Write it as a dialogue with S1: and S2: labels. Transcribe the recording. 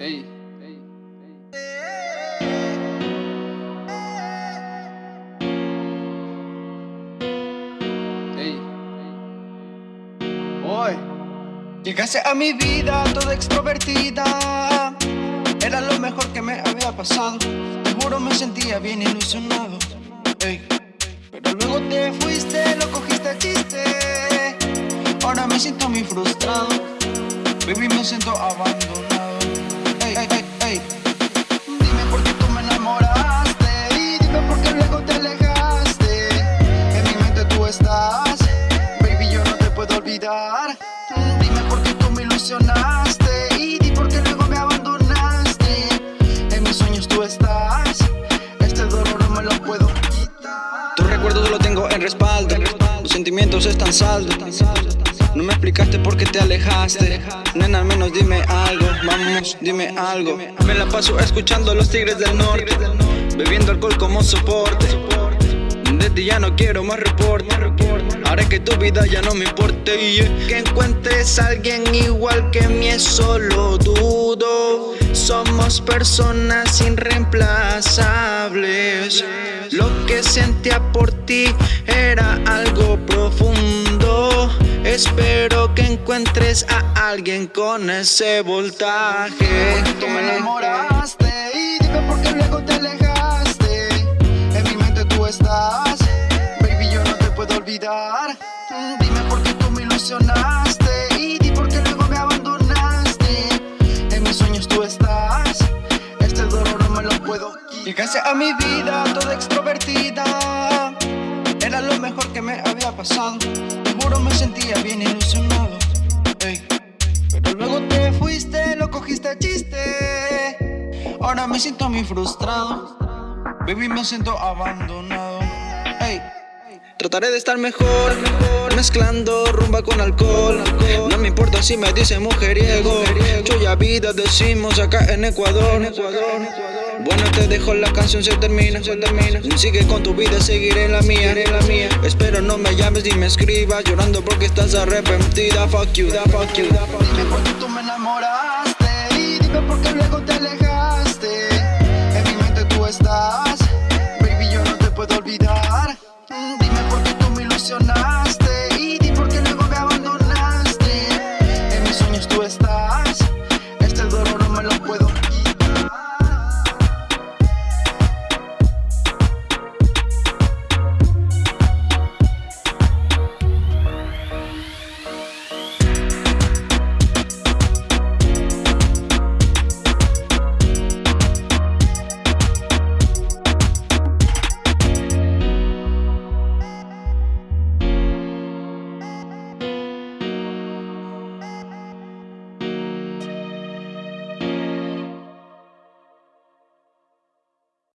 S1: Ey. Ey. Ey. Hoy llegaste a mi vida toda extrovertida. Era lo mejor que me había pasado. Seguro me sentía bien ilusionado. Ey. Pero luego te fuiste, lo cogiste a chiste. Ahora me siento muy frustrado. Baby, me siento abandonado. Olvidar y di por qué luego me abandonaste. En mis sueños tú estás Este dolor no me lo puedo quitar.
S2: Tu recuerdo lo tengo en respaldo Los sentimientos están saldos. No me explicaste por qué te alejaste. Nena, menos dime algo Vamos, dime algo. Me la paso escuchando a los tigres del norte Bebiendo alcohol como soporte De ti ya no quiero más reporte Haré que tu vida ya no me importe Que encuentres a alguien igual que mí es solo dudo. Somos personas irreemplazables. Lo que sentía por ti era algo profundo. Espero que encuentres a alguien con ese voltaje.
S1: Tú me enamoraste y dime por qué luego te alejaste me lo puedo quitar. Llegaste a mi vida toda extrovertida Era lo mejor que me había pasado. Seguro me sentía bien ilusionado. Pero luego te fuiste, lo cogiste a chiste. Ahora me siento muy frustrado. Baby me siento abandonado.
S2: Trataré de estar mejor, mezclando rumba con alcohol. No me importa si me dicen mujeriego. Chuya vida decimos acá en Ecuador bueno, te dejo la canción, se termina, se termina. Sigue con tu vida, seguiré la mía, en la mía. Espero no me llames ni me escribas, llorando porque estás arrepentida. Fuck you, da fuck you.
S1: Dime por qué tú me enamoraste y dime por qué luego te alejaste.